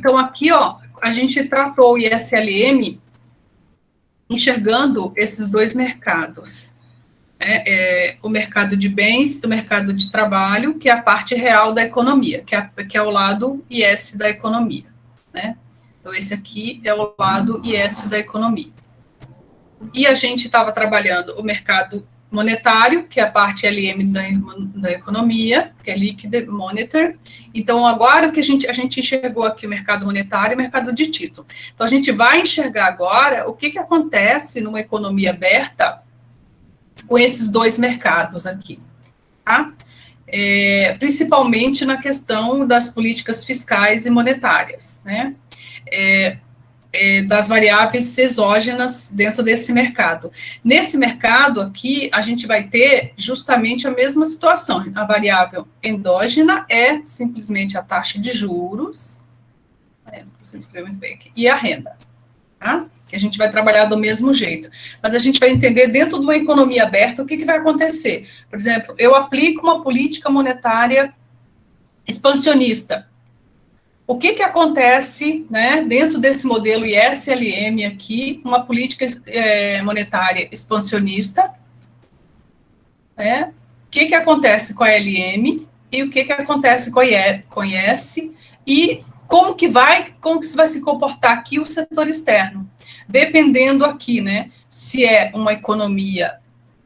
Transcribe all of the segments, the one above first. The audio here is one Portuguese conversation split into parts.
Então, aqui, ó, a gente tratou o ISLM enxergando esses dois mercados. É, é, o mercado de bens, o mercado de trabalho, que é a parte real da economia, que é, que é o lado IS da economia, né? Então, esse aqui é o lado IS da economia. E a gente estava trabalhando o mercado monetário, que é a parte LM da, da economia, que é Liquid Monitor. Então, agora que a gente, a gente enxergou aqui o mercado monetário e o mercado de título. Então, a gente vai enxergar agora o que, que acontece numa economia aberta com esses dois mercados aqui, tá? É, principalmente na questão das políticas fiscais e monetárias, né? É, é, das variáveis exógenas dentro desse mercado. Nesse mercado aqui, a gente vai ter justamente a mesma situação. A variável endógena é simplesmente a taxa de juros, é, você escreveu muito bem aqui, e a renda, tá? Que a gente vai trabalhar do mesmo jeito. Mas a gente vai entender dentro de uma economia aberta o que, que vai acontecer. Por exemplo, eu aplico uma política monetária expansionista o que, que acontece né, dentro desse modelo ISLM aqui, uma política é, monetária expansionista, né, o que, que acontece com a LM e o que, que acontece com a IS e como que vai, como que vai se comportar aqui o setor externo, dependendo aqui, né, se é uma economia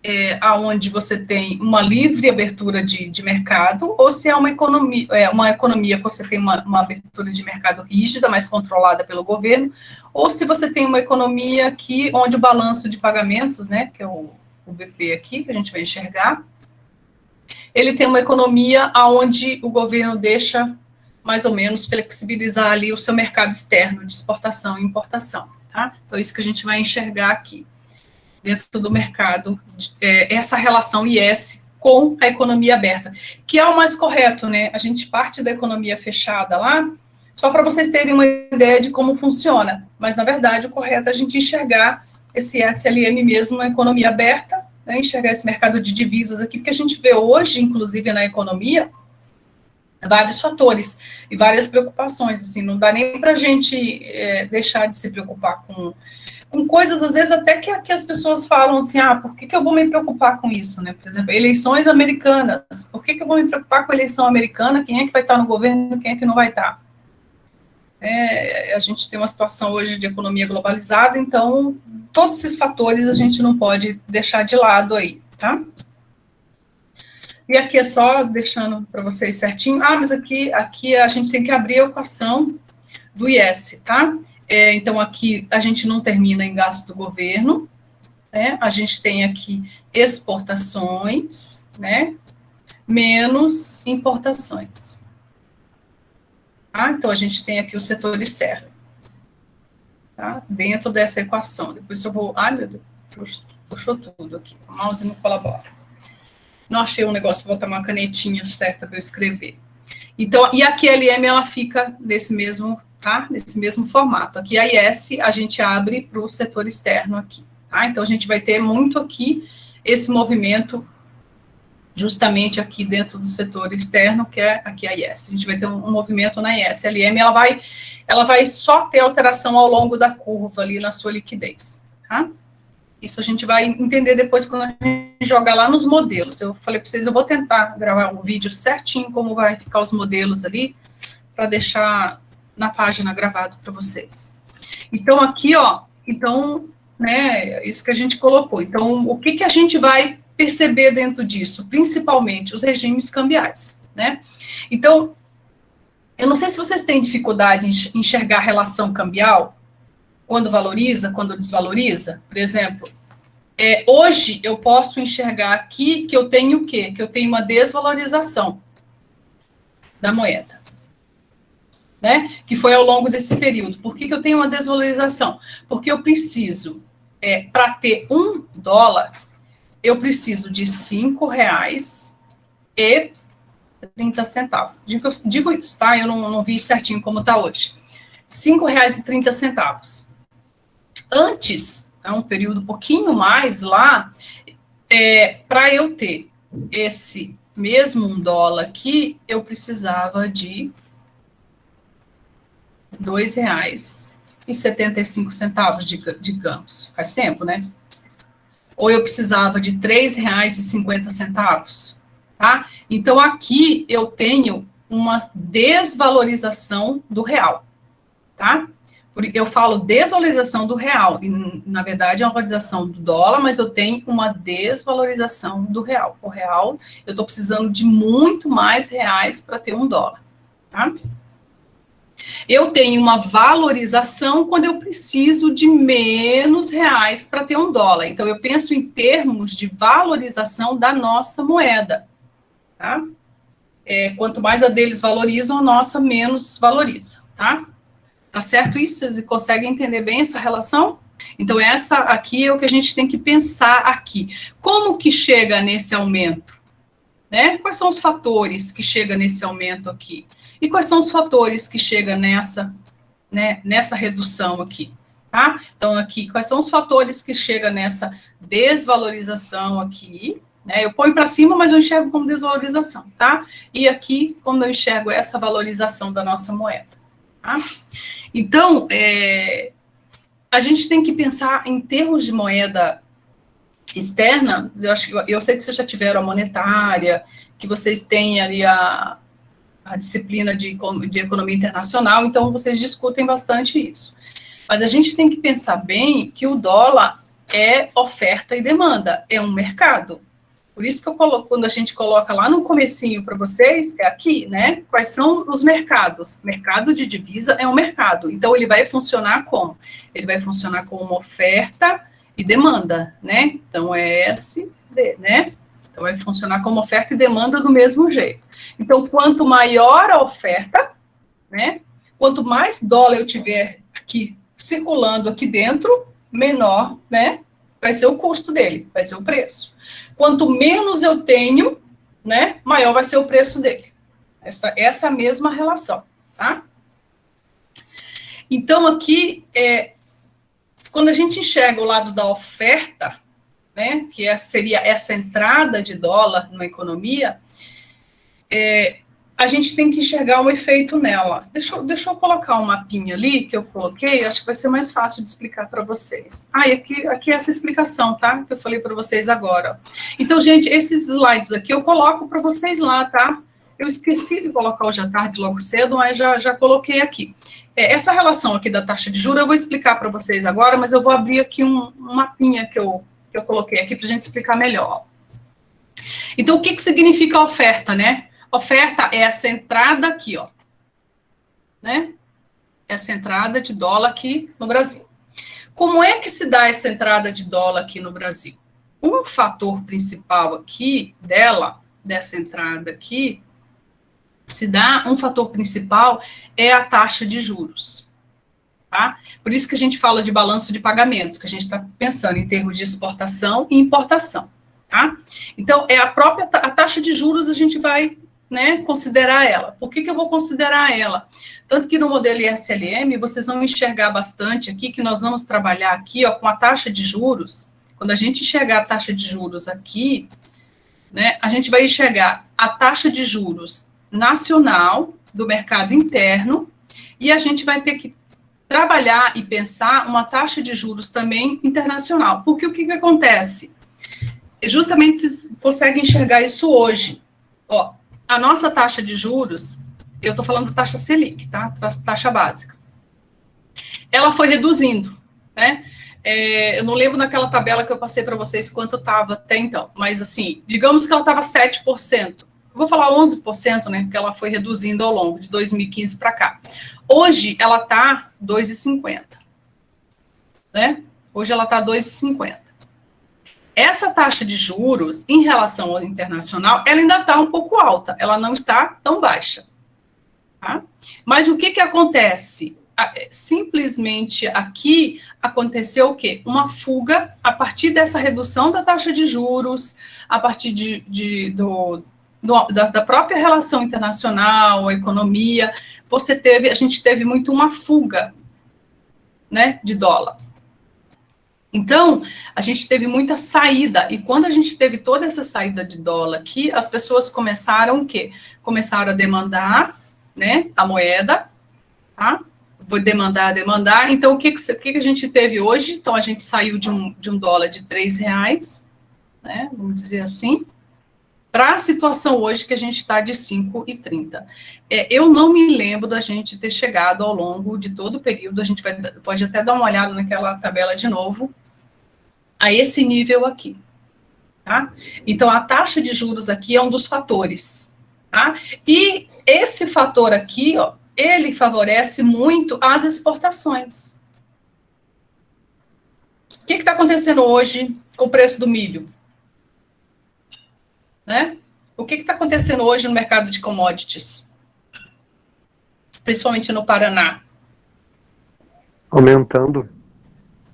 é, aonde você tem uma livre abertura de, de mercado, ou se é uma economia, é uma economia que você tem uma, uma abertura de mercado rígida, mais controlada pelo governo, ou se você tem uma economia que, onde o balanço de pagamentos, né, que é o, o BP aqui, que a gente vai enxergar, ele tem uma economia onde o governo deixa mais ou menos flexibilizar ali o seu mercado externo de exportação e importação, tá? Então, isso que a gente vai enxergar aqui dentro do mercado, é, essa relação IS com a economia aberta, que é o mais correto, né? A gente parte da economia fechada lá, só para vocês terem uma ideia de como funciona, mas na verdade o correto é a gente enxergar esse SLM mesmo na economia aberta, né? enxergar esse mercado de divisas aqui, porque a gente vê hoje, inclusive na economia, vários fatores e várias preocupações, assim, não dá nem para a gente é, deixar de se preocupar com com coisas, às vezes, até que, que as pessoas falam assim, ah, por que, que eu vou me preocupar com isso, né? Por exemplo, eleições americanas, por que, que eu vou me preocupar com a eleição americana, quem é que vai estar no governo, quem é que não vai estar? É, a gente tem uma situação hoje de economia globalizada, então, todos esses fatores a gente não pode deixar de lado aí, tá? E aqui é só deixando para vocês certinho, ah, mas aqui, aqui a gente tem que abrir a equação do IS, tá? É, então, aqui a gente não termina em gasto do governo, né? A gente tem aqui exportações, né? Menos importações. Tá? Então, a gente tem aqui o setor externo. Tá? Dentro dessa equação. Depois eu vou... Ai, meu Deus, puxou tudo aqui. O mouse não colabora. Não achei um negócio, vou botar uma canetinha certa para eu escrever. Então, e a QLM, ela fica desse mesmo tá? Nesse mesmo formato. Aqui a IS a gente abre para o setor externo aqui, tá? Então a gente vai ter muito aqui esse movimento justamente aqui dentro do setor externo, que é aqui a IS. A gente vai ter um, movimento na IS. A LM, ela vai, ela vai só ter alteração ao longo da curva ali na sua liquidez, tá? Isso a gente vai entender depois quando a gente jogar lá nos modelos. Eu falei para vocês, eu vou tentar gravar um vídeo certinho como vai ficar os modelos ali, para deixar na página gravado para vocês. Então, aqui, ó, então, né, isso que a gente colocou. Então, o que, que a gente vai perceber dentro disso? Principalmente os regimes cambiais, né? Então, eu não sei se vocês têm dificuldade em enxergar a relação cambial, quando valoriza, quando desvaloriza. Por exemplo, é, hoje eu posso enxergar aqui que eu tenho o quê? Que eu tenho uma desvalorização da moeda né, que foi ao longo desse período. Por que, que eu tenho uma desvalorização? Porque eu preciso, é, para ter um dólar, eu preciso de cinco reais e 30 centavos. Digo, digo isso, tá? Eu não, não vi certinho como está hoje. Cinco reais e 30 centavos. Antes, é um período um pouquinho mais lá, é, para eu ter esse mesmo um dólar aqui, eu precisava de R$ 2,75 de, de campos. Faz tempo, né? Ou eu precisava de R$ 3,50, tá? Então, aqui eu tenho uma desvalorização do real, tá? Eu falo desvalorização do real, e na verdade é uma valorização do dólar, mas eu tenho uma desvalorização do real. O real, eu estou precisando de muito mais reais para ter um dólar, tá? Eu tenho uma valorização quando eu preciso de menos reais para ter um dólar. Então, eu penso em termos de valorização da nossa moeda, tá? É, quanto mais a deles valorizam, a nossa menos valoriza, tá? Tá certo isso? Vocês conseguem entender bem essa relação? Então, essa aqui é o que a gente tem que pensar aqui. Como que chega nesse aumento? Né? Quais são os fatores que chegam nesse aumento aqui? E quais são os fatores que chegam nessa, né, nessa redução aqui? Tá? Então, aqui, quais são os fatores que chegam nessa desvalorização aqui? Né? Eu ponho para cima, mas eu enxergo como desvalorização, tá? E aqui, como eu enxergo essa valorização da nossa moeda, tá? Então, é, a gente tem que pensar em termos de moeda externa, eu, acho, eu sei que vocês já tiveram a monetária, que vocês têm ali a, a disciplina de, de economia internacional, então vocês discutem bastante isso. Mas a gente tem que pensar bem que o dólar é oferta e demanda, é um mercado. Por isso que eu coloco, quando a gente coloca lá no comecinho para vocês, é aqui, né? Quais são os mercados? Mercado de divisa é um mercado. Então, ele vai funcionar como? Ele vai funcionar como uma oferta e demanda, né? Então, é S, D, né? Então, vai funcionar como oferta e demanda do mesmo jeito. Então, quanto maior a oferta, né? Quanto mais dólar eu tiver aqui circulando aqui dentro, menor, né? Vai ser o custo dele, vai ser o preço. Quanto menos eu tenho, né, maior vai ser o preço dele. Essa, essa mesma relação, tá? Então, aqui, é, quando a gente enxerga o lado da oferta, né, que é, seria essa entrada de dólar na economia, é, a gente tem que enxergar um efeito nela. Deixa, deixa eu colocar um mapinha ali que eu coloquei, acho que vai ser mais fácil de explicar para vocês. Ah, e aqui, aqui é essa explicação, tá? Que eu falei para vocês agora. Então, gente, esses slides aqui eu coloco para vocês lá, tá? Eu esqueci de colocar hoje à tarde logo cedo, mas já, já coloquei aqui. É, essa relação aqui da taxa de juros eu vou explicar para vocês agora, mas eu vou abrir aqui um, um mapinha que eu, que eu coloquei aqui para a gente explicar melhor. Então, o que, que significa oferta, né? Oferta é essa entrada aqui, ó. Né? Essa entrada de dólar aqui no Brasil. Como é que se dá essa entrada de dólar aqui no Brasil? Um fator principal aqui dela, dessa entrada aqui, se dá um fator principal é a taxa de juros. Tá? Por isso que a gente fala de balanço de pagamentos, que a gente está pensando em termos de exportação e importação. Tá? Então, é a própria a taxa de juros, a gente vai né, considerar ela. Por que, que eu vou considerar ela? Tanto que no modelo ISLM, vocês vão enxergar bastante aqui, que nós vamos trabalhar aqui, ó, com a taxa de juros. Quando a gente enxergar a taxa de juros aqui, né, a gente vai enxergar a taxa de juros nacional do mercado interno e a gente vai ter que trabalhar e pensar uma taxa de juros também internacional. Porque o que, que acontece? Justamente vocês conseguem enxergar isso hoje. Ó, a nossa taxa de juros, eu estou falando taxa Selic, tá? Taxa básica. Ela foi reduzindo, né? É, eu não lembro naquela tabela que eu passei para vocês quanto estava até então, mas assim, digamos que ela estava 7%. Vou falar 11%, né? Porque ela foi reduzindo ao longo de 2015 para cá. Hoje ela está 2,50. Né? Hoje ela está 2,50. Essa taxa de juros, em relação ao internacional, ela ainda está um pouco alta, ela não está tão baixa. Tá? Mas o que, que acontece? É, simplesmente aqui aconteceu o quê? Uma fuga a partir dessa redução da taxa de juros, a partir de, de do, do, da, da, própria relação internacional, a economia, você teve, a gente teve muito uma fuga né, de dólar. Então, a gente teve muita saída, e quando a gente teve toda essa saída de dólar aqui, as pessoas começaram o quê? Começaram a demandar, né, a moeda, tá? vou demandar, demandar. Então, o que, que, que, a gente teve hoje? Então, a gente saiu de um, de um dólar de três reais, né, vamos dizer assim, para a situação hoje que a gente está de 5,30. É, eu não me lembro da gente ter chegado ao longo de todo o período, a gente vai, pode até dar uma olhada naquela tabela de novo, a esse nível aqui. Tá? Então, a taxa de juros aqui é um dos fatores. Tá? E esse fator aqui, ó, ele favorece muito as exportações. O que está acontecendo hoje com o preço do milho? Né? O que está acontecendo hoje no mercado de commodities? Principalmente no Paraná. Aumentando.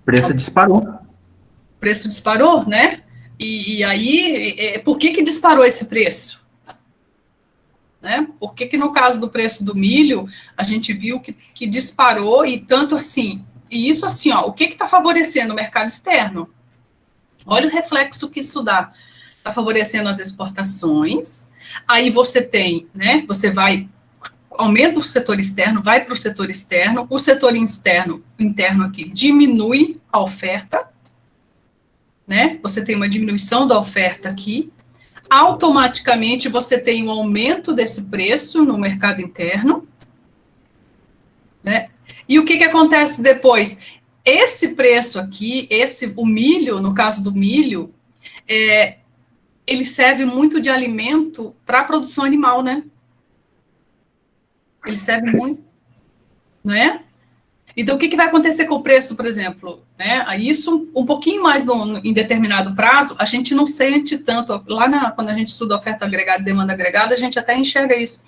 O preço disparou. O preço disparou, né? E, e aí, é, por que, que disparou esse preço? Né? Por que, que no caso do preço do milho, a gente viu que, que disparou e tanto assim, e isso assim, ó, o que está favorecendo o mercado externo? Olha o reflexo que isso dá. Está favorecendo as exportações, aí você tem, né, você vai, aumenta o setor externo, vai para o setor externo, o setor externo, interno aqui, diminui a oferta, né, você tem uma diminuição da oferta aqui, automaticamente você tem um aumento desse preço no mercado interno, né? E o que, que acontece depois? Esse preço aqui, esse o milho, no caso do milho, é, ele serve muito de alimento para a produção animal, né? Ele serve muito, não é? Então, o que, que vai acontecer com o preço, por exemplo? Né? Isso, um pouquinho mais no, em determinado prazo, a gente não sente tanto. Lá na, quando a gente estuda oferta agregada e demanda agregada, a gente até enxerga isso.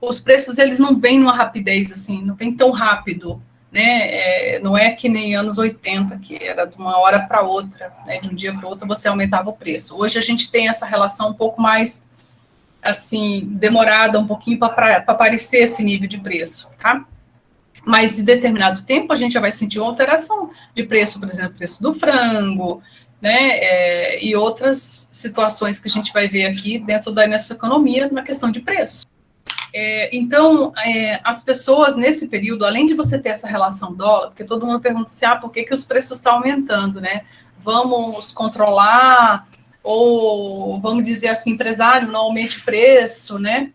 Os preços, eles não vêm numa rapidez, assim, não vem tão rápido. Né? É, não é que nem anos 80, que era de uma hora para outra, né? de um dia para outro você aumentava o preço. Hoje a gente tem essa relação um pouco mais, assim, demorada, um pouquinho para aparecer esse nível de preço, tá? mas em determinado tempo a gente já vai sentir uma alteração de preço, por exemplo, preço do frango, né, é, e outras situações que a gente vai ver aqui dentro da nossa economia na questão de preço. É, então, é, as pessoas nesse período, além de você ter essa relação dólar, porque todo mundo pergunta assim, ah, por que, que os preços estão aumentando, né? Vamos controlar, ou vamos dizer assim, empresário, não aumente preço, né?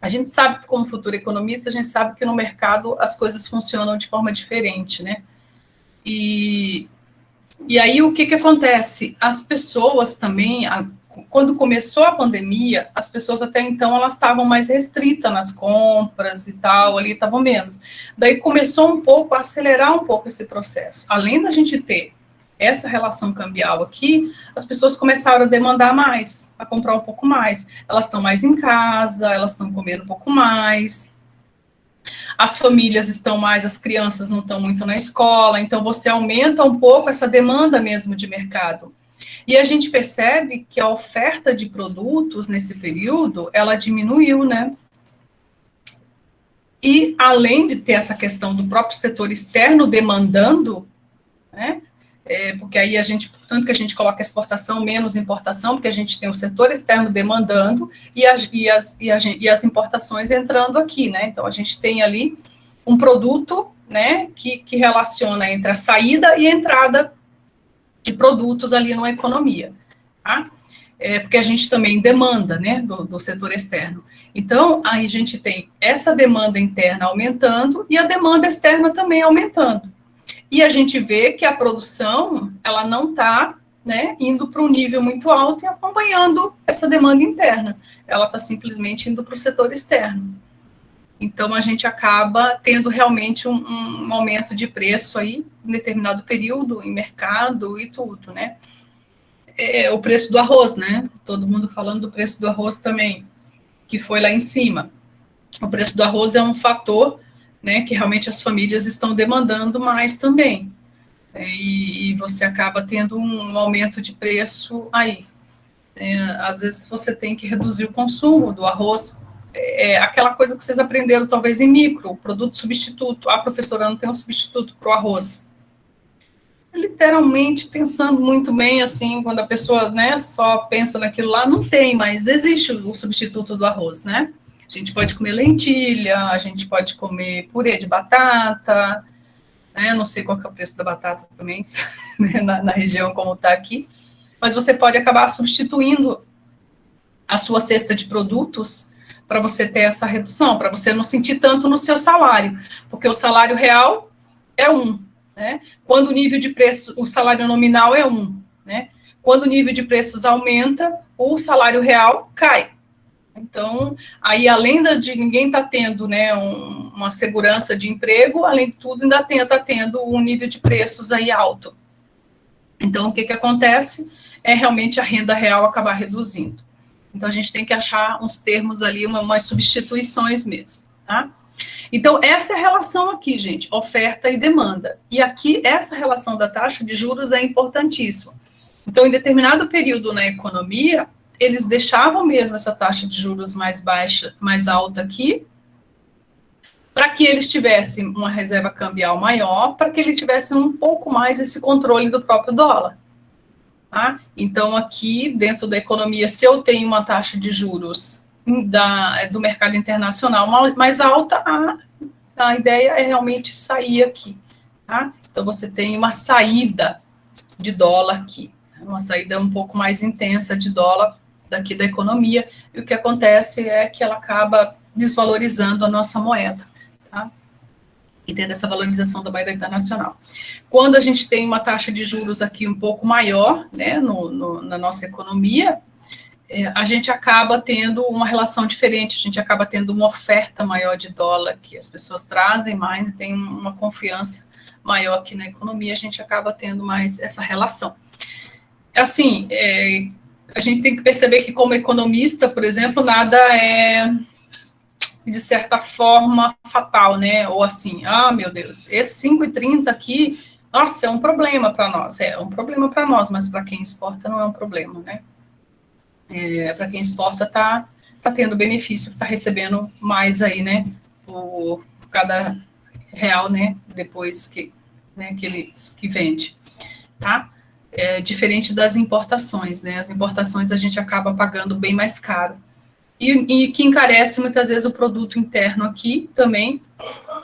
A gente sabe, como futuro economista, a gente sabe que no mercado as coisas funcionam de forma diferente, né? E, e aí o que, que acontece? As pessoas também, quando começou a pandemia, as pessoas até então elas estavam mais restritas nas compras e tal, ali estavam menos. Daí começou um pouco a acelerar um pouco esse processo. Além da gente ter essa relação cambial aqui, as pessoas começaram a demandar mais, a comprar um pouco mais. Elas estão mais em casa, elas estão comendo um pouco mais. As famílias estão mais, as crianças não estão muito na escola, então você aumenta um pouco essa demanda mesmo de mercado. E a gente percebe que a oferta de produtos nesse período, ela diminuiu, né? E além de ter essa questão do próprio setor externo demandando, né? é, porque aí a gente, tanto que a gente coloca exportação menos importação, porque a gente tem o setor externo demandando e as, e as, e, a, e as importações entrando aqui, né? Então, a gente tem ali um produto, né, que, que relaciona entre a saída e a entrada de produtos ali numa economia, tá? É, porque a gente também demanda, né, do, do setor externo. Então, aí a gente tem essa demanda interna aumentando e a demanda externa também aumentando. E a gente vê que a produção, ela não está né, indo para um nível muito alto e acompanhando essa demanda interna. Ela está simplesmente indo para o setor externo. Então, a gente acaba tendo realmente um, um, aumento de preço aí, em determinado período, em mercado e tudo, né? É, o preço do arroz, né? Todo mundo falando do preço do arroz também, que foi lá em cima. O preço do arroz é um fator né, que realmente as famílias estão demandando mais também. É, e, e, você acaba tendo um aumento de preço aí. É, às vezes você tem que reduzir o consumo do arroz, é, aquela coisa que vocês aprenderam talvez em micro, produto substituto. Ah, professora, não tem um substituto para o arroz. Literalmente, pensando muito bem, assim, quando a pessoa né, só pensa naquilo lá, não tem, mas existe o substituto do arroz, né? A gente pode comer lentilha, a gente pode comer purê de batata, né? Não sei qual é o preço da batata também, né? na, na região como está aqui, mas você pode acabar substituindo a sua cesta de produtos para você ter essa redução, para você não sentir tanto no seu salário, porque o salário real é um, né? Quando o nível de preço, o salário nominal é um, né? Quando o nível de preços aumenta, o salário real cai. Então, aí além de ninguém estar tá tendo né, um, uma segurança de emprego, além de tudo, ainda está tá tendo um nível de preços aí alto. Então, o que, que acontece? É realmente a renda real acabar reduzindo. Então, a gente tem que achar uns termos ali, uma, umas substituições mesmo, tá? Então, essa é a relação aqui, gente, oferta e demanda. E aqui, essa relação da taxa de juros é importantíssima. Então, em determinado período na economia, eles deixavam mesmo essa taxa de juros mais baixa, mais alta aqui, para que eles tivessem uma reserva cambial maior, para que ele tivesse um pouco mais esse controle do próprio dólar. Tá? Então, aqui, dentro da economia, se eu tenho uma taxa de juros da, do mercado internacional mais alta, a, a ideia é realmente sair aqui. Tá? Então, você tem uma saída de dólar aqui, uma saída um pouco mais intensa de dólar daqui da economia, e o que acontece é que ela acaba desvalorizando a nossa moeda, tá? E tendo essa valorização da moeda internacional. Quando a gente tem uma taxa de juros aqui um pouco maior, né, no, no, na nossa economia, é, a gente acaba tendo uma relação diferente, a gente acaba tendo uma oferta maior de dólar, que as pessoas trazem mais e tem uma confiança maior aqui na economia, a gente acaba tendo mais essa relação. Assim, é, a gente tem que perceber que, como economista, por exemplo, nada é, de certa forma, fatal, né? Ou assim, ah, meu Deus, esse 5,30 aqui, nossa, é um problema para nós. É um problema para nós, mas para quem exporta não é um problema, né? É, para quem exporta, tá, tá tendo benefício, tá recebendo mais aí, né? Por cada real, né? Depois que, né, que ele que vende, tá? é, diferente das importações, né? As importações a gente acaba pagando bem mais caro. E, e, que encarece muitas vezes o produto interno aqui também,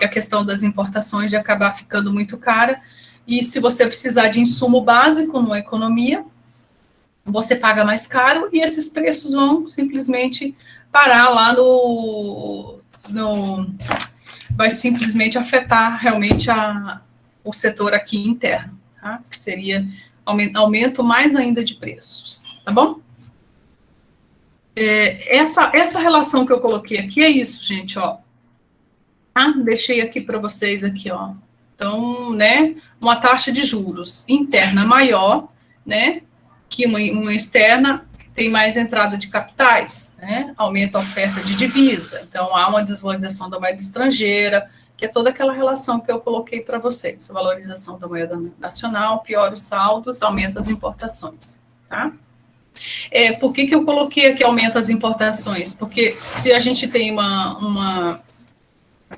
é a questão das importações de acabar ficando muito cara. E se você precisar de insumo básico numa economia, você paga mais caro e esses preços vão simplesmente parar lá no. no vai simplesmente afetar realmente a, o setor aqui interno, tá? que seria aumento mais ainda de preços, tá bom? É, essa, essa relação que eu coloquei aqui é isso, gente, ó. Tá? Deixei aqui para vocês aqui, ó. Então, né, uma taxa de juros interna maior, né, que uma, uma externa tem mais entrada de capitais, né, aumenta a oferta de divisa. Então, há uma desvalorização da moeda estrangeira, que é toda aquela relação que eu coloquei para vocês. Valorização da moeda nacional, piora os saldos, aumenta as importações, tá? É, por que, que eu coloquei aqui aumenta as importações? Porque se a gente tem uma, uma,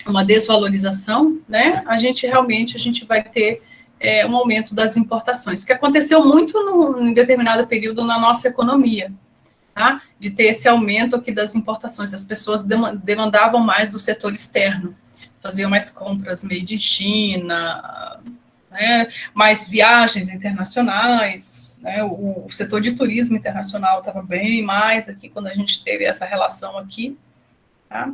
uma desvalorização, né, a gente realmente a gente vai ter é, um aumento das importações, que aconteceu muito no, em determinado período na nossa economia, tá? De ter esse aumento aqui das importações, as pessoas demandavam mais do setor externo, faziam mais compras made in China, né, mais viagens internacionais, né, o, o, setor de turismo internacional estava bem mais aqui quando a gente teve essa relação aqui, tá?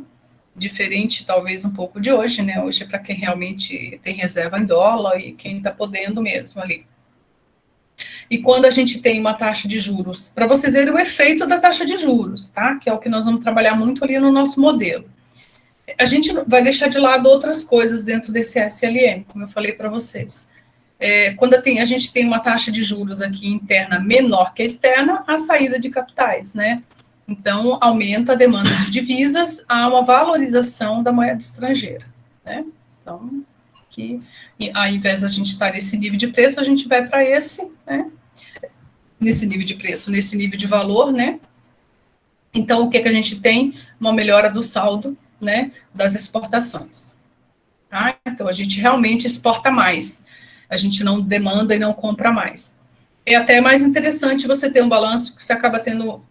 diferente talvez um pouco de hoje, né, hoje é para quem realmente tem reserva em dólar e quem está podendo mesmo ali. E quando a gente tem uma taxa de juros, para vocês verem o efeito da taxa de juros, tá? Que é o que nós vamos trabalhar muito ali no nosso modelo a gente vai deixar de lado outras coisas dentro desse SLM, como eu falei para vocês. É, quando tem, a gente tem uma taxa de juros aqui interna menor que a externa, a saída de capitais, né? Então, aumenta a demanda de divisas, há uma valorização da moeda estrangeira, né? Então, que, ao invés da gente estar nesse nível de preço, a gente vai para esse, né? Nesse nível de preço, nesse nível de valor, né? Então, o que, que a gente tem? Uma melhora do saldo né, das exportações. Tá? Então, a gente realmente exporta mais, a gente não demanda e não compra mais. É até mais interessante você ter um balanço que você acaba tendo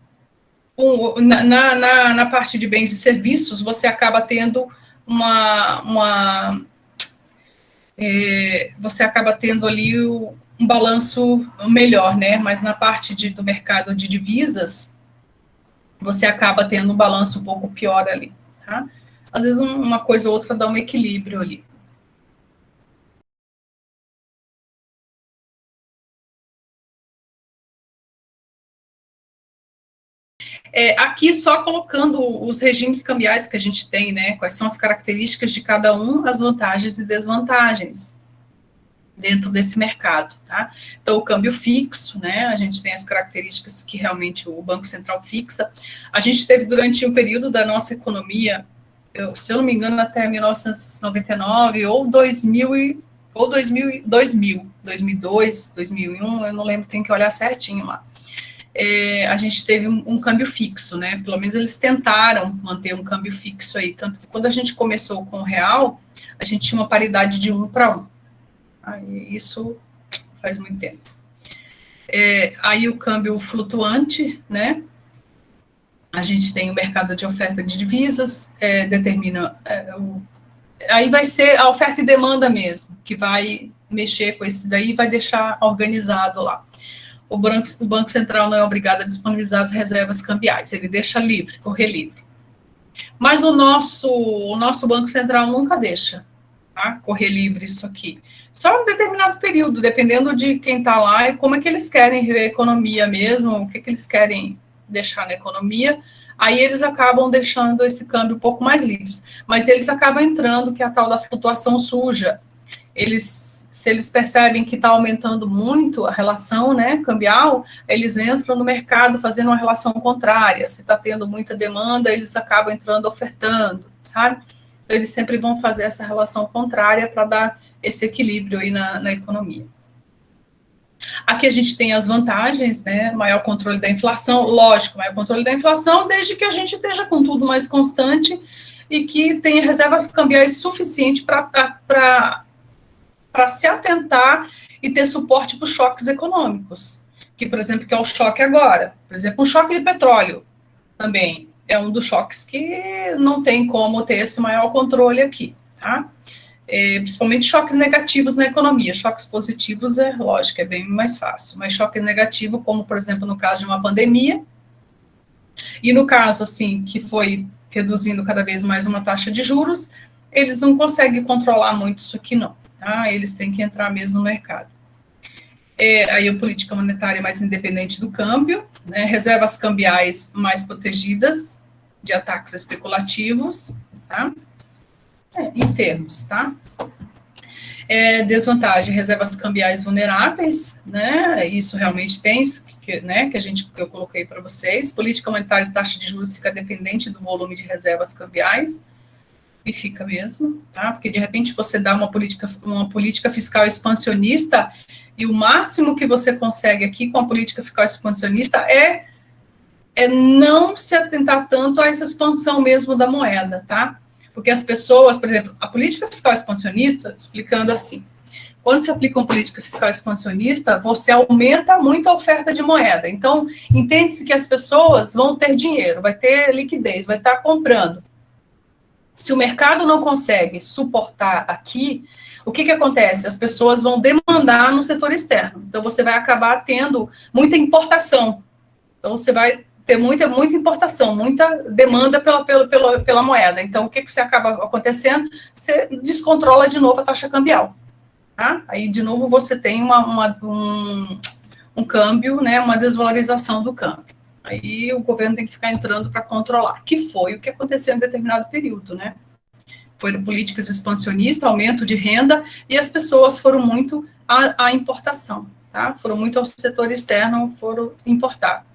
um, na, na, na, parte de bens e serviços, você acaba tendo uma, uma é, você acaba tendo ali o, um balanço melhor, né? Mas na parte de, do mercado de divisas, você acaba tendo um balanço um pouco pior ali, tá? Às vezes um, uma coisa ou outra dá um equilíbrio ali. É, aqui só colocando os regimes cambiais que a gente tem, né? Quais são as características de cada um, as vantagens e desvantagens dentro desse mercado, tá? Então, o câmbio fixo, né, a gente tem as características que realmente o Banco Central fixa. A gente teve durante o um período da nossa economia, eu, se eu não me engano, até 1999 ou 2000, e, ou 2000, 2000, 2002, 2001, eu não lembro, tem que olhar certinho lá. É, a gente teve um, um, câmbio fixo, né? Pelo menos eles tentaram manter um câmbio fixo aí. Tanto que quando a gente começou com o real, a gente tinha uma paridade de um para um isso faz muito tempo. É, aí o câmbio flutuante, né? A gente tem o mercado de oferta de divisas, é, determina. É, o, aí vai ser a oferta e demanda mesmo, que vai mexer com esse daí e vai deixar organizado lá o Banco, o Banco Central não é obrigado a disponibilizar as reservas cambiais, ele deixa livre, correr livre. Mas o nosso, o nosso Banco Central nunca deixa tá? correr livre isso aqui. Só um determinado período, dependendo de quem está lá e como é que eles querem ver a economia mesmo, o que, que eles querem deixar na economia, aí eles acabam deixando esse câmbio um pouco mais livre. Mas eles acabam entrando, que é a tal da flutuação suja, eles, se eles percebem que está aumentando muito a relação né, cambial, eles entram no mercado fazendo uma relação contrária. Se está tendo muita demanda, eles acabam entrando ofertando, sabe? Eles sempre vão fazer essa relação contrária para dar esse equilíbrio aí na, na economia. Aqui a gente tem as vantagens, né? Maior controle da inflação, lógico, maior controle da inflação, desde que a gente esteja com tudo mais constante e que tenha reservas cambiais suficientes para se atentar e ter suporte para os choques econômicos, que, por exemplo, que é o choque agora. Por exemplo, um choque de petróleo também é um dos choques que não tem como ter esse maior controle aqui, tá? É, principalmente choques negativos na economia. Choques positivos é lógico, é bem mais fácil, mas choque negativo, como por exemplo no caso de uma pandemia, e no caso assim que foi reduzindo cada vez mais uma taxa de juros, eles não conseguem controlar muito isso aqui não tá? Eles têm que entrar mesmo no mercado. É, aí a política monetária mais independente do câmbio, né? reservas cambiais mais protegidas de ataques especulativos, tá? É, em termos, tá? É, desvantagem, reservas cambiais vulneráveis, né? Isso realmente tem, que, né, que a gente que eu coloquei para vocês. Política monetária e taxa de juros fica dependente do volume de reservas cambiais e fica mesmo, tá? Porque de repente você dá uma política, uma política fiscal expansionista e o máximo que você consegue aqui com a política fiscal expansionista é, é não se atentar tanto a essa expansão mesmo da moeda, tá? Porque as pessoas, por exemplo, a política fiscal expansionista, explicando assim, quando se aplica uma política fiscal expansionista, você aumenta muito a oferta de moeda. Então, entende-se que as pessoas vão ter dinheiro, vai ter liquidez, vai estar comprando. Se o mercado não consegue suportar aqui, o que, que acontece? As pessoas vão demandar no setor externo. Então, você vai acabar tendo muita importação. Então, você vai ter muita, muita importação, muita demanda pela, pela, pela, pela moeda. Então, o que, que você acaba acontecendo? Você descontrola de novo a taxa cambial. Tá? Aí, de novo, você tem uma, uma um, um câmbio, né, uma desvalorização do câmbio. Aí o governo tem que ficar entrando para controlar, que foi o que aconteceu em determinado período, né? Foram políticas expansionistas, aumento de renda, e as pessoas foram muito à, à importação, tá? Foram muito ao setor externo, foram importar.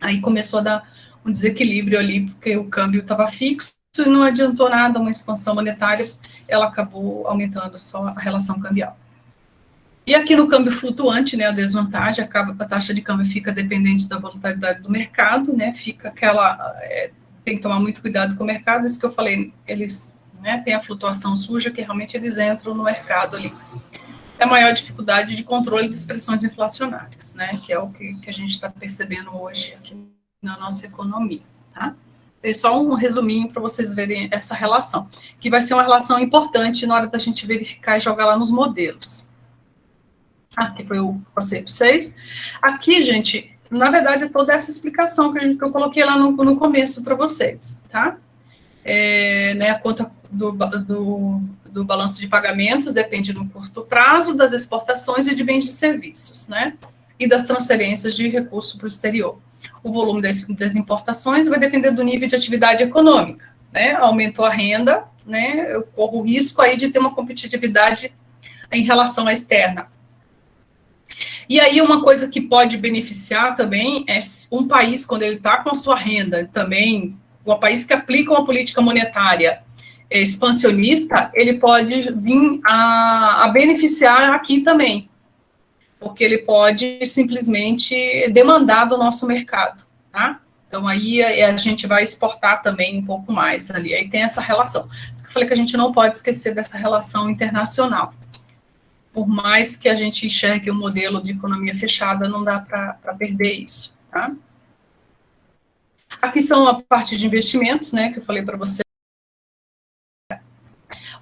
Aí começou a dar um desequilíbrio ali, porque o câmbio estava fixo e não adiantou nada uma expansão monetária, ela acabou aumentando só a relação cambial. E aqui no câmbio flutuante, né, a desvantagem, acaba, a taxa de câmbio fica dependente da volatilidade do mercado, né, fica aquela, é, tem que tomar muito cuidado com o mercado, isso que eu falei, eles, né, tem a flutuação suja, que realmente eles entram no mercado ali. É a maior dificuldade de controle de expressões inflacionárias, né, que é o que, que a gente está percebendo hoje aqui na nossa economia, tá? É só um resuminho para vocês verem essa relação, que vai ser uma relação importante na hora da gente verificar e jogar lá nos modelos. Aqui foi o conceito 6. Aqui, gente, na verdade, é toda essa explicação que eu coloquei lá no, no começo para vocês, tá? É, né, a conta do, do, do, balanço de pagamentos depende do curto prazo, das exportações e de bens e serviços, né? E das transferências de recursos para o exterior. O volume das, das, importações vai depender do nível de atividade econômica, né? Aumentou a renda, né? Eu corro o risco aí de ter uma competitividade em relação à externa. E aí, uma coisa que pode beneficiar também é um país, quando ele está com a sua renda também, um país que aplica uma política monetária expansionista, ele pode vir a, a beneficiar aqui também, porque ele pode simplesmente demandar do nosso mercado, tá? Então, aí a, a gente vai exportar também um pouco mais ali. Aí tem essa relação. Isso que eu falei que a gente não pode esquecer dessa relação internacional por mais que a gente enxergue o um modelo de economia fechada, não dá para perder isso, tá? Aqui são a parte de investimentos, né, que eu falei para você.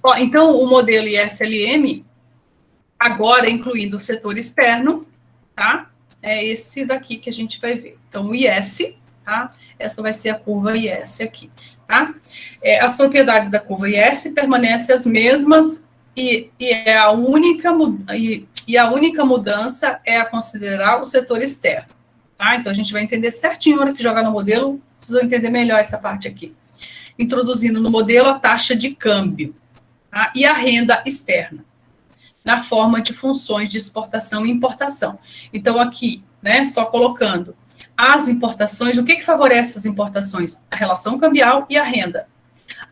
Ó, então, o modelo ISLM, agora incluindo o setor externo, tá? É esse daqui que a gente vai ver. Então, o IS, tá? Essa vai ser a curva IS aqui, tá? É, as propriedades da curva IS permanecem as mesmas e, e, é a única, e, e a única mudança é a considerar o setor externo. Tá? Então, a gente vai entender certinho na hora que jogar no modelo, precisou entender melhor essa parte aqui. Introduzindo no modelo a taxa de câmbio tá? e a renda externa, na forma de funções de exportação e importação. Então, aqui, né, só colocando as importações, o que, que favorece as importações? A relação cambial e a renda.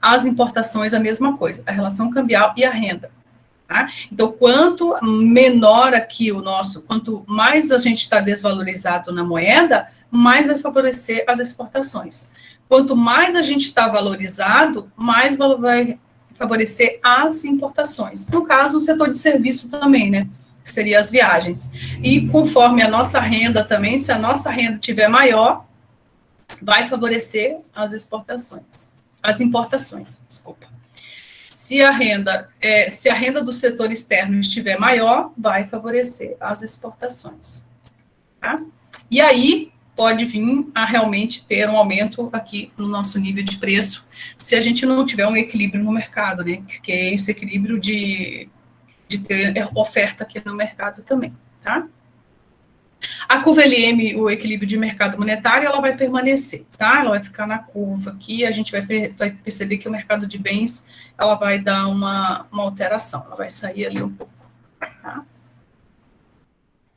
As importações, a mesma coisa, a relação cambial e a renda. Tá? Então, quanto menor aqui o nosso, quanto mais a gente está desvalorizado na moeda, mais vai favorecer as exportações. Quanto mais a gente está valorizado, mais vai favorecer as importações. No caso, o setor de serviço também, né? Que seria as viagens. E conforme a nossa renda também, se a nossa renda tiver maior, vai favorecer as exportações as importações, desculpa. Se a renda, é, se a renda do setor externo estiver maior, vai favorecer as exportações. Tá? E aí pode vir a realmente ter um aumento aqui no nosso nível de preço, se a gente não tiver um equilíbrio no mercado, né? Que é esse equilíbrio de, de ter oferta aqui no mercado também, tá? A curva LM, o equilíbrio de mercado monetário, ela vai permanecer, tá? Ela vai ficar na curva aqui, a gente vai, vai perceber que o mercado de bens, ela vai dar uma, uma alteração, ela vai sair ali um pouco, tá?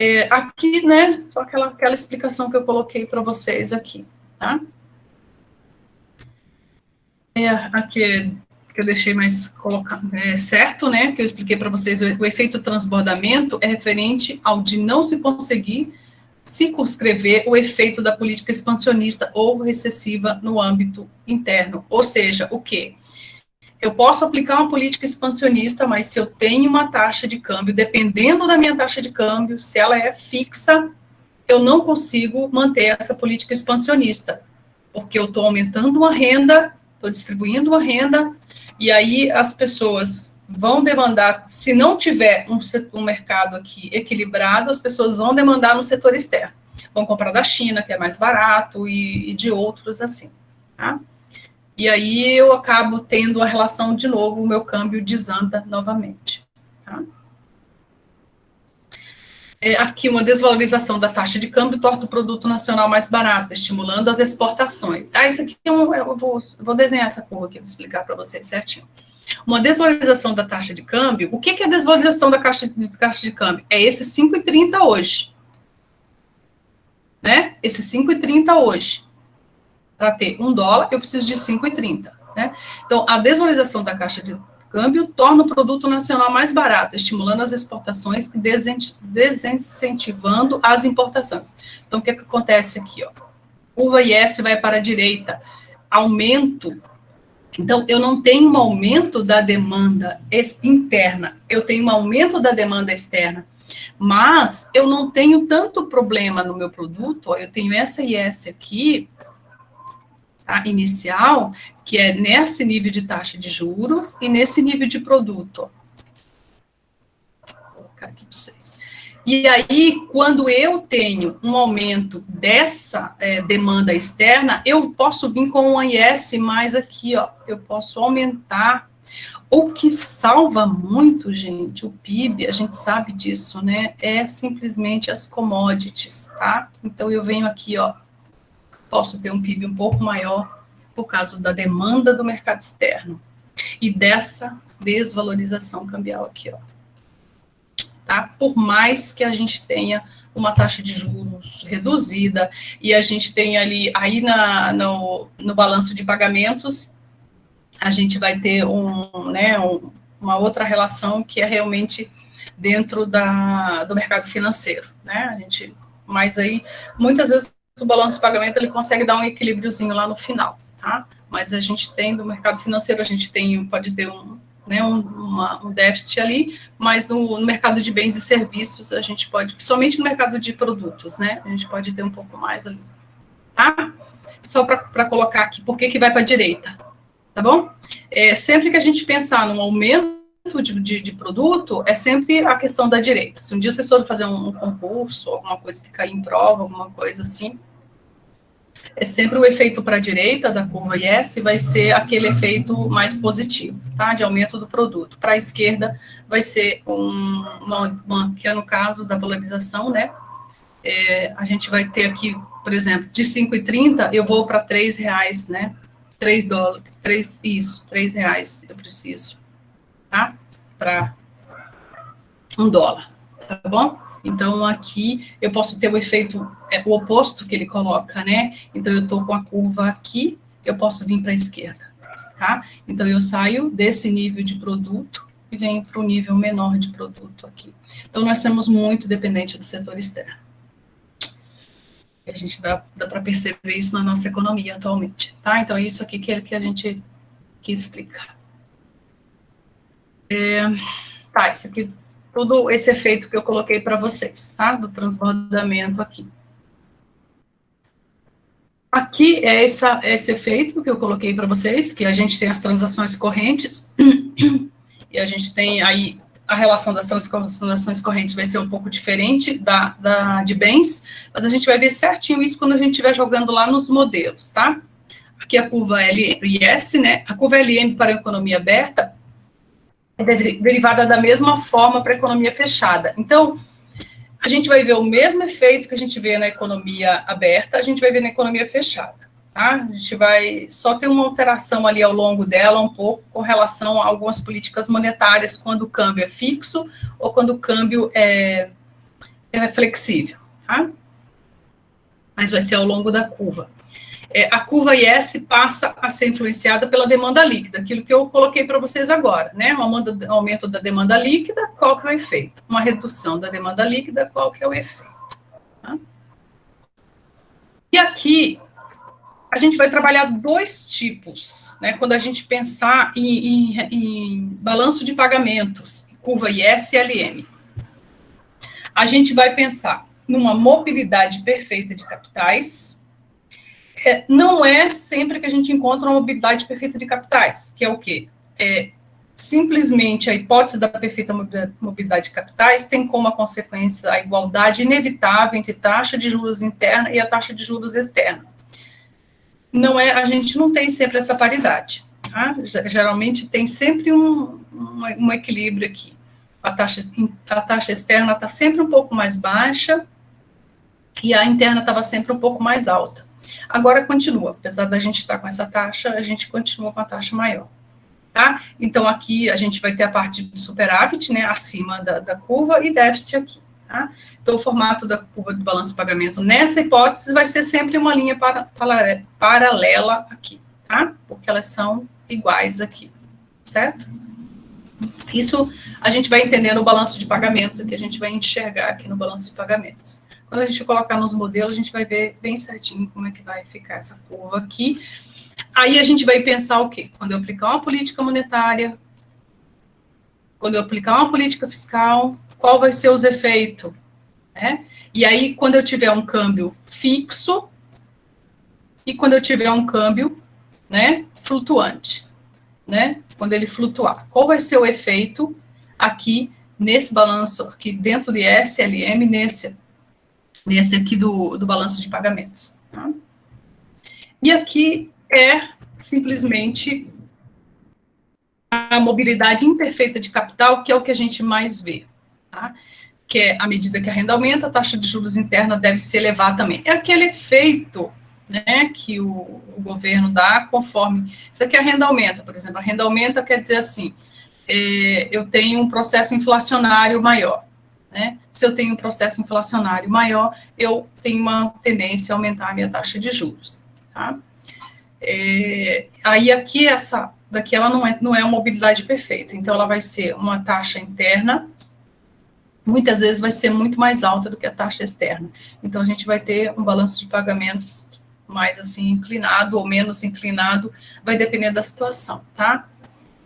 É, aqui, né, só aquela, aquela explicação que eu coloquei para vocês aqui, tá? É, aqui que eu deixei mais colocar, é, certo, né, que eu expliquei para vocês, o, o efeito transbordamento é referente ao de não se conseguir circunscrever o efeito da política expansionista ou recessiva no âmbito interno. Ou seja, o quê? Eu posso aplicar uma política expansionista, mas se eu tenho uma taxa de câmbio, dependendo da minha taxa de câmbio, se ela é fixa, eu não consigo manter essa política expansionista, porque eu estou aumentando uma renda, estou distribuindo uma renda, e aí as pessoas vão demandar, se não tiver um, um mercado aqui equilibrado, as pessoas vão demandar no setor externo. Vão comprar da China, que é mais barato, e, e de outros assim, tá? E aí eu acabo tendo a relação de novo, o meu câmbio desanda novamente, tá? É, aqui uma desvalorização da taxa de câmbio torna o produto nacional mais barato, estimulando as exportações. Ah, isso aqui é um, eu vou, vou desenhar essa curva aqui, vou explicar para vocês certinho. Uma desvalorização da taxa de câmbio, o que, que é a desvalorização da taxa de, taxa de câmbio? É esse 5,30 hoje. Né? Esse 5,30 hoje. Para ter um dólar, eu preciso de 5,30. Né? Então, a desvalorização da taxa de câmbio torna o produto nacional mais barato, estimulando as exportações e desincentivando as importações. Então, o que, que acontece aqui? Ó? Curva IS vai para a direita, aumento então, eu não tenho um aumento da demanda interna, eu tenho um aumento da demanda externa. Mas eu não tenho tanto problema no meu produto, ó, eu tenho essa essa aqui, tá, inicial, que é nesse nível de taxa de juros e nesse nível de produto. Vou colocar aqui para vocês. E aí, quando eu tenho um aumento dessa é, demanda externa, eu posso vir com um IS mais aqui, ó, eu posso aumentar. O que salva muito, gente, o PIB, a gente sabe disso, né, é simplesmente as commodities, tá? Então, eu venho aqui, ó, posso ter um PIB um pouco maior por causa da demanda do mercado externo e dessa desvalorização cambial aqui, ó tá? Por mais que a gente tenha uma taxa de juros reduzida e a gente tenha ali, aí na, no, no balanço de pagamentos, a gente vai ter um, né, um, uma outra relação que é realmente dentro da, do mercado financeiro, né? A gente, mas aí, muitas vezes, o balanço de pagamento, ele consegue dar um equilíbriozinho lá no final, tá? Mas a gente tem, do mercado financeiro, a gente tem, pode ter um, né, um, uma, um déficit ali, mas no, no, mercado de bens e serviços a gente pode, principalmente no mercado de produtos, né, a gente pode ter um pouco mais ali, tá? Só para colocar aqui, por que que vai para a direita, tá bom? É, sempre que a gente pensar num aumento de, de, de, produto, é sempre a questão da direita. Se um dia vocês forem fazer um, um concurso, alguma coisa que cair em prova, alguma coisa assim, é sempre o efeito para a direita da curva IS vai ser aquele efeito mais positivo, tá? De aumento do produto. Para a esquerda vai ser um, uma, uma, que é no caso da valorização, né? É, a gente vai ter aqui, por exemplo, de 5,30 eu vou para 3 reais, né? 3 dólares, 3, isso, 3 reais eu preciso, tá? Para um dólar, tá bom? Então, aqui eu posso ter o efeito, é, o oposto que ele coloca, né? Então, eu estou com a curva aqui, eu posso vir para a esquerda, tá? Então, eu saio desse nível de produto e venho para o nível menor de produto aqui. Então, nós somos muito dependentes do setor externo. A gente dá, dá para perceber isso na nossa economia atualmente, tá? Então, é isso aqui que, que a gente quis explicar. É, tá, isso aqui todo esse efeito que eu coloquei para vocês, tá? Do transbordamento aqui. Aqui é essa, esse efeito que eu coloquei para vocês, que a gente tem as transações correntes, e a gente tem aí a relação das transações correntes vai ser um pouco diferente da, da de bens, mas a gente vai ver certinho isso quando a gente estiver jogando lá nos modelos, tá? Aqui a curva LS, né? A curva LM para a economia aberta, é derivada da mesma forma para a economia fechada. Então, a gente vai ver o mesmo efeito que a gente vê na economia aberta, a gente vai ver na economia fechada. Tá? A gente vai só ter uma alteração ali ao longo dela, um pouco, com relação a algumas políticas monetárias, quando o câmbio é fixo ou quando o câmbio é, é flexível. Tá? Mas vai ser ao longo da curva é, a curva IS passa a ser influenciada pela demanda líquida, aquilo que eu coloquei para vocês agora, né? Um aumento da demanda líquida, qual que é o efeito? Uma redução da demanda líquida, qual que é o efeito? Tá? E aqui, a gente vai trabalhar dois tipos, né? Quando a gente pensar em, em, em balanço de pagamentos, curva IS e LM. A gente vai pensar numa mobilidade perfeita de capitais, é, não é sempre que a gente encontra uma mobilidade perfeita de capitais, que é o quê? É, simplesmente a hipótese da perfeita mobilidade de capitais tem como consequência a igualdade inevitável entre taxa de juros interna e a taxa de juros externa. Não é, a gente não tem sempre essa paridade. Tá? Geralmente tem sempre um, um, um equilíbrio aqui. A taxa, a taxa externa está sempre um pouco mais baixa e a interna estava sempre um pouco mais alta. Agora continua, apesar da gente estar com essa taxa, a gente continua com a taxa maior. Tá? Então, aqui a gente vai ter a parte de superávit, né, acima da, da curva, e déficit aqui. Tá? Então, o formato da curva do balanço de pagamento nessa hipótese vai ser sempre uma linha para, para, paralela aqui, tá? Porque elas são iguais aqui, certo? Isso a gente vai entender no balanço de pagamentos, que a gente vai enxergar aqui no balanço de pagamentos. Quando a gente colocar nos modelos, a gente vai ver bem certinho como é que vai ficar essa curva aqui. Aí a gente vai pensar o quê? Quando eu aplicar uma política monetária, quando eu aplicar uma política fiscal, qual vai ser os efeitos, né? E aí, quando eu tiver um câmbio fixo e quando eu tiver um câmbio, né, flutuante, né? Quando ele flutuar, qual vai ser o efeito aqui nesse balanço aqui dentro de SLM nesse nesse aqui do, do balanço de pagamentos. Tá? E aqui é simplesmente a mobilidade imperfeita de capital, que é o que a gente mais vê, tá? que é à medida que a renda aumenta, a taxa de juros interna deve se elevar também. É aquele efeito né, que o, o, governo dá conforme. Isso aqui a renda aumenta, por exemplo. A renda aumenta quer dizer assim: é, eu tenho um processo inflacionário maior. Né? Se eu tenho um processo inflacionário maior, eu tenho uma tendência a aumentar a minha taxa de juros. Tá? É, aí aqui essa daqui ela não é, não é uma mobilidade perfeita, então ela vai ser uma taxa interna, muitas vezes vai ser muito mais alta do que a taxa externa. Então a gente vai ter um balanço de pagamentos mais assim inclinado ou menos inclinado, vai depender da situação, tá?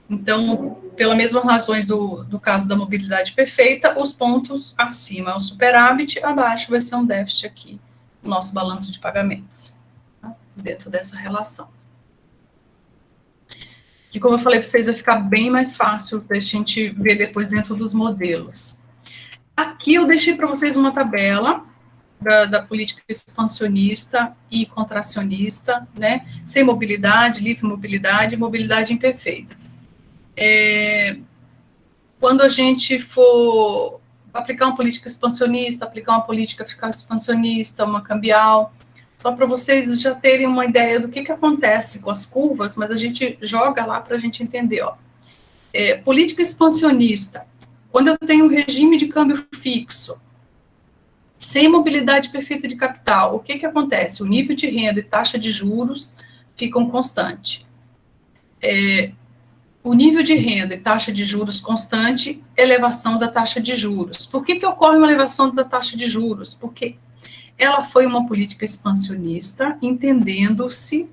Então, pelas mesmas razões do, do caso da mobilidade perfeita, os pontos acima é o superávit, abaixo vai ser um déficit aqui, no nosso balanço de pagamentos, tá? dentro dessa relação. Que, como eu falei para vocês, vai ficar bem mais fácil para a gente ver depois dentro dos modelos. Aqui eu deixei para vocês uma tabela da, da, política expansionista e contracionista, né? Sem mobilidade, livre mobilidade, mobilidade imperfeita é, quando a gente for aplicar uma política expansionista, aplicar uma política fiscal expansionista, uma cambial, só para vocês já terem uma ideia do que, que acontece com as curvas, mas a gente joga lá para a gente entender. Ó. É, política expansionista, quando eu tenho um regime de câmbio fixo, sem mobilidade perfeita de capital, o que, que acontece? O nível de renda e taxa de juros ficam constantes. É, o nível de renda e taxa de juros constante, elevação da taxa de juros. Por que, que ocorre uma elevação da taxa de juros? Porque ela foi uma política expansionista, entendendo-se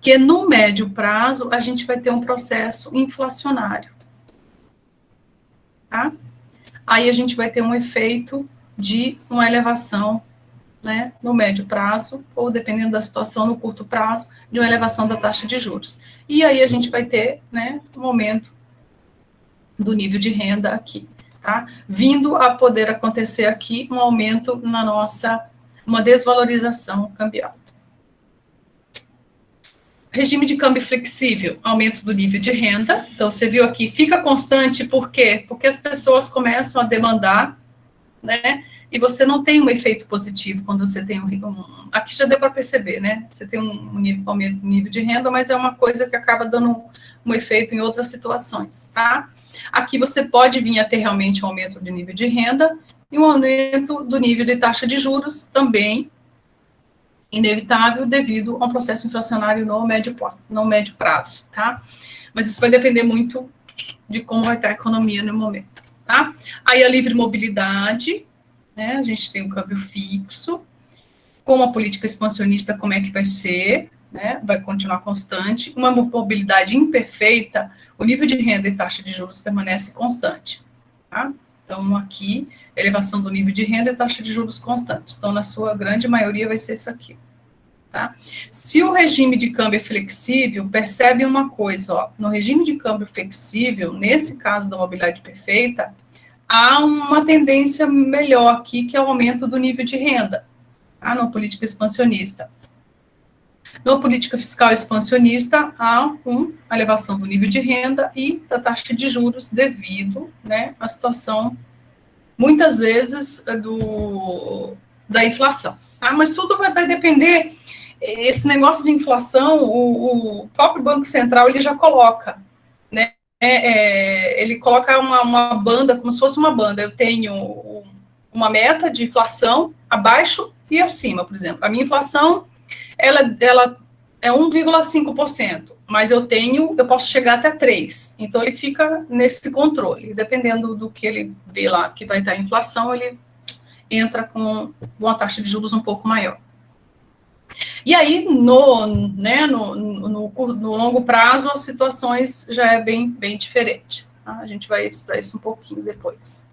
que no médio prazo a gente vai ter um processo inflacionário. Tá? Aí a gente vai ter um efeito de uma elevação né, no médio prazo, ou dependendo da situação, no curto prazo, de uma elevação da taxa de juros. E aí a gente vai ter né, um aumento do nível de renda aqui, tá? Vindo a poder acontecer aqui um aumento na nossa, uma desvalorização cambial. Regime de câmbio flexível, aumento do nível de renda. Então, você viu aqui, fica constante, por quê? Porque as pessoas começam a demandar, né? E você não tem um efeito positivo quando você tem um, um aqui já deu para perceber, né? Você tem um nível, um nível de renda, mas é uma coisa que acaba dando um, um, efeito em outras situações, tá? Aqui você pode vir a ter realmente um aumento de nível de renda e um aumento do nível de taxa de juros também inevitável devido a um processo inflacionário no médio, no médio prazo, tá? Mas isso vai depender muito de como vai estar a economia no momento, tá? Aí a livre mobilidade, né? A gente tem um câmbio fixo, com a política expansionista, como é que vai ser, né? Vai continuar constante. Uma mobilidade imperfeita, o nível de renda e taxa de juros permanece constante, tá? Então, aqui, elevação do nível de renda e taxa de juros constante. Então, na sua grande maioria, vai ser isso aqui. Tá? Se o regime de câmbio é flexível, percebe uma coisa, ó, no regime de câmbio flexível, nesse caso da mobilidade perfeita, há uma tendência melhor aqui, que é o aumento do nível de renda, tá? na política expansionista. Na política fiscal expansionista, há uma elevação do nível de renda e da taxa de juros devido né, à situação, muitas vezes, do, da inflação. Tá? Mas tudo vai, vai depender, esse negócio de inflação, o, o próprio Banco Central ele já coloca, é, é, ele coloca uma, uma, banda, como se fosse uma banda. Eu tenho uma meta de inflação abaixo e acima, por exemplo. A minha inflação, ela, ela é 1,5%, mas eu tenho, eu posso chegar até 3%. Então, ele fica nesse controle. Dependendo do que ele vê lá que vai estar a inflação, ele entra com uma taxa de juros um pouco maior. E aí, no, né, no, no, no, longo prazo, as situações já é bem, bem diferente, Tá? A gente vai estudar isso um pouquinho depois.